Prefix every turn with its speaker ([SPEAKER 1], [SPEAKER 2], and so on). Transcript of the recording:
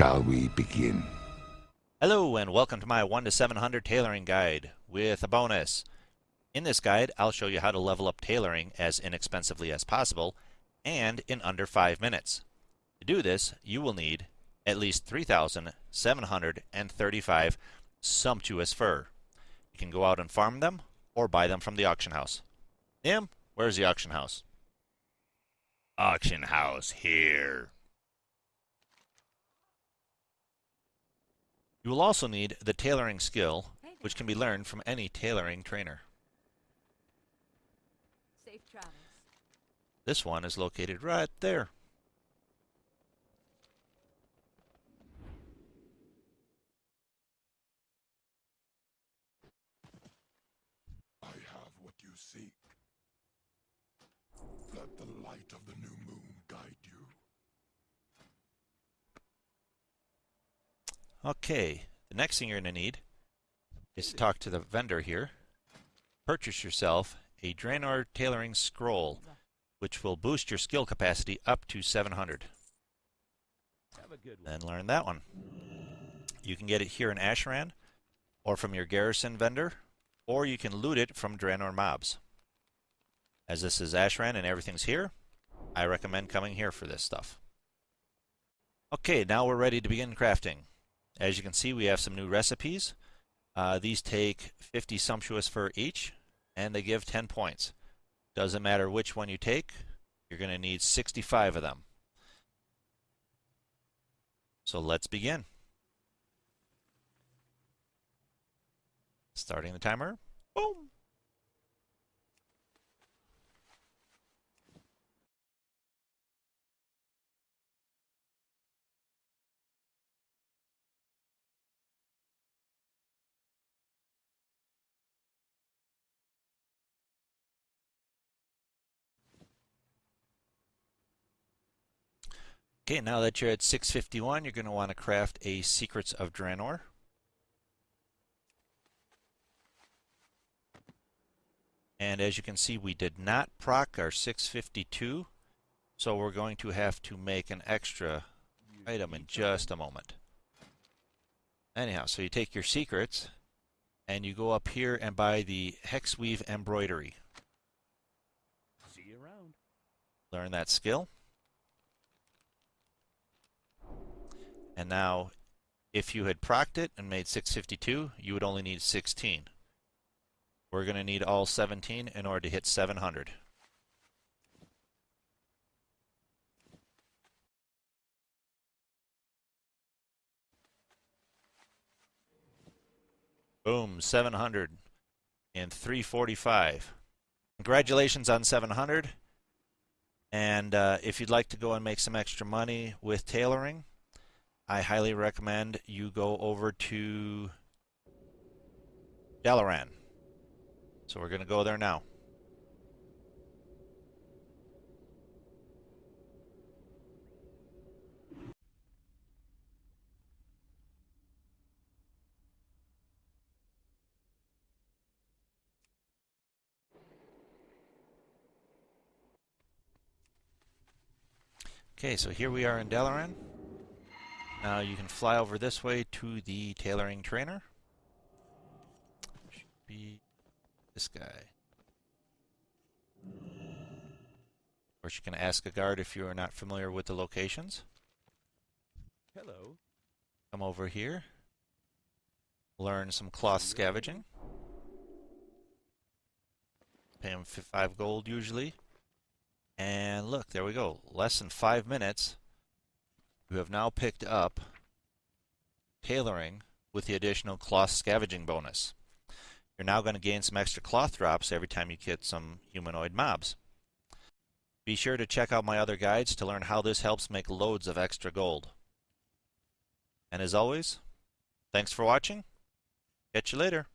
[SPEAKER 1] Shall we begin?
[SPEAKER 2] Hello and welcome to my 1 to 700 tailoring guide with a bonus. In this guide, I'll show you how to level up tailoring as inexpensively as possible and in under 5 minutes. To do this, you will need at least 3,735 sumptuous fur. You can go out and farm them or buy them from the auction house. Nim, where's the auction house? Auction house here. You will also need the tailoring skill, which can be learned from any tailoring trainer.
[SPEAKER 3] Safe travels.
[SPEAKER 2] This one is located right there.
[SPEAKER 1] I have what you seek. Let the light of the new moon guide you.
[SPEAKER 2] Okay, the next thing you're going to need is to talk to the vendor here. Purchase yourself a Draenor Tailoring Scroll, which will boost your skill capacity up to 700. Then learn that one. You can get it here in Ashran, or from your garrison vendor, or you can loot it from Draenor mobs. As this is Ashran and everything's here, I recommend coming here for this stuff. Okay, now we're ready to begin crafting. As you can see, we have some new recipes. Uh, these take 50 sumptuous fur each, and they give 10 points. Doesn't matter which one you take, you're going to need 65 of them. So let's begin. Starting the timer. Boom! Okay, now that you're at 651, you're going to want to craft a Secrets of Draenor. And as you can see, we did not proc our 652, so we're going to have to make an extra item in just a moment. Anyhow, so you take your secrets, and you go up here and buy the Hexweave Embroidery.
[SPEAKER 4] See you around.
[SPEAKER 2] Learn that skill. And now, if you had procced it and made 652, you would only need 16. We're going to need all 17 in order to hit 700. Boom, 700 and 345. Congratulations on 700. And uh, if you'd like to go and make some extra money with tailoring, I highly recommend you go over to Dalaran. So we're going to go there now. Okay, so here we are in Dalaran. Now you can fly over this way to the tailoring trainer. Should be this guy. Of course, you can ask a guard if you are not familiar with the locations.
[SPEAKER 4] Hello.
[SPEAKER 2] Come over here. Learn some cloth scavenging. Pay him 5 gold usually. And look, there we go. Less than 5 minutes. You have now picked up tailoring with the additional cloth scavenging bonus. You're now going to gain some extra cloth drops every time you get some humanoid mobs. Be sure to check out my other guides to learn how this helps make loads of extra gold. And as always, thanks for watching. Catch you later.